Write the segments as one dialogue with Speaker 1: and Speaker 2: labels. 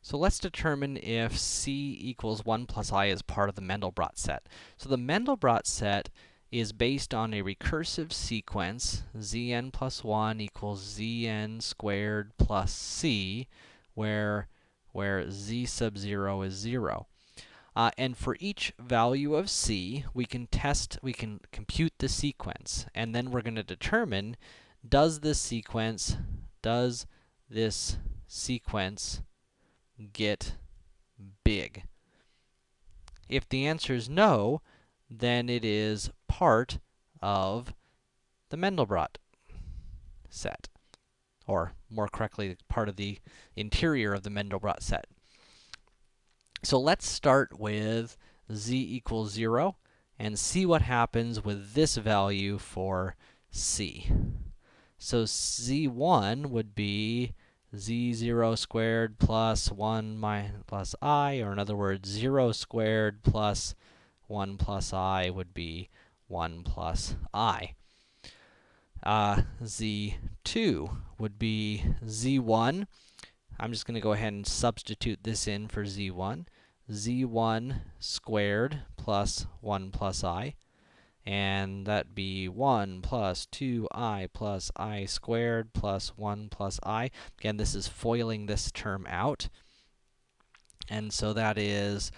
Speaker 1: So let's determine if C equals 1 plus i is part of the Mandelbrot set. So the Mandelbrot set is based on a recursive sequence, zn plus 1 equals zn squared plus c, where, where z sub 0 is 0. Uh, and for each value of c, we can test, we can compute the sequence, and then we're going to determine, does this sequence, does this sequence get big? If the answer is no, then it is part of the Mandelbrot set. Or, more correctly, part of the interior of the Mandelbrot set. So let's start with z equals 0 and see what happens with this value for c. So z1 would be z0 squared plus 1 minus plus i, or in other words, 0 squared plus 1 plus i would be 1 plus i. Uh, z2 would be z1. I'm just going to go ahead and substitute this in for z1. z1 squared plus 1 plus i and that'd be 1 plus 2i plus i squared plus 1 plus i. Again, this is foiling this term out. And so that is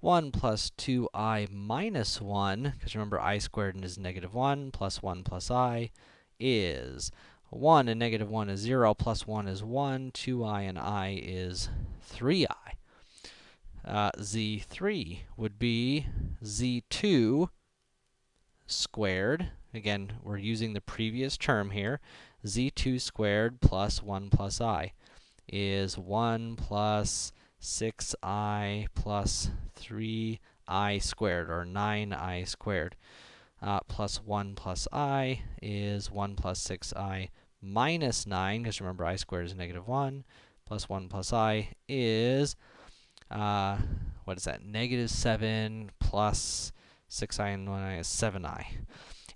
Speaker 1: 1 plus 2i minus 1, because remember i squared is negative 1, plus 1 plus i is 1, and negative 1 is 0, plus 1 is 1, 2i and i is 3i. Uh, z3 would be z2 squared, again, we're using the previous term here, z2 squared plus 1 plus i is 1 plus 6i plus 3i squared, or 9i squared. Uh, plus 1 plus i is 1 plus 6i minus 9, because remember i squared is negative 1, plus 1 plus i is, uh, what is that, negative 7 plus 6i and 1i is 7i.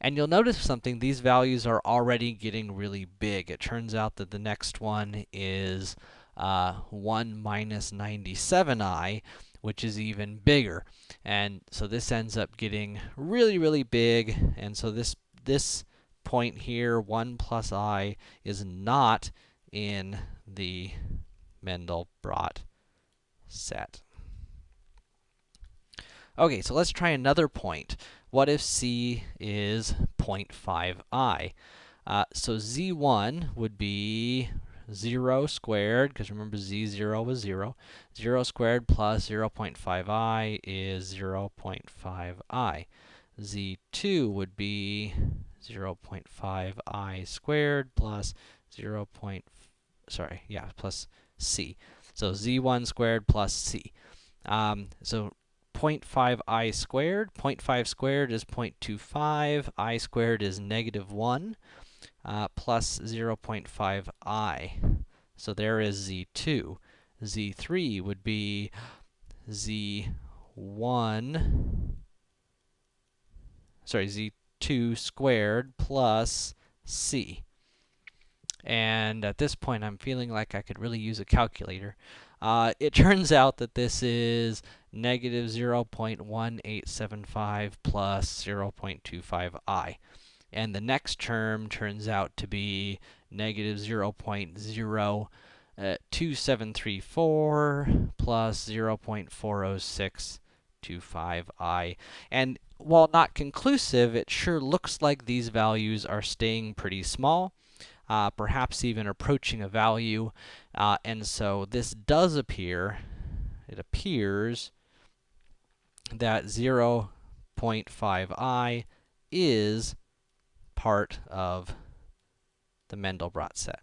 Speaker 1: And you'll notice something, these values are already getting really big. It turns out that the next one is uh, 1 minus 97i, which is even bigger. And so this ends up getting really, really big, and so this, this point here, 1 plus i, is not in the Mandelbrot set. Okay, so let's try another point. What if c is 0.5i? Uh, so z1 would be 0 squared, because remember z0 was 0. 0 squared plus 0.5i is 0.5i. z2 would be 0.5i squared plus 0. Point, sorry, yeah, plus c. So z1 squared plus c. Um, so 0.5i squared. 0.5 squared is 0.25. i squared is negative 1 uh, plus 0.5i. So there is z2. z3 would be z1, sorry, z2 squared plus c. And at this point, I'm feeling like I could really use a calculator. Uh, it turns out that this is negative 0.1875 plus 0.25i. And the next term turns out to be negative 0.02734 uh, plus 0.40625i. And while not conclusive, it sure looks like these values are staying pretty small, uh, perhaps even approaching a value. Uh, and so this does appear, it appears that 0.5i is part of the Mandelbrot set.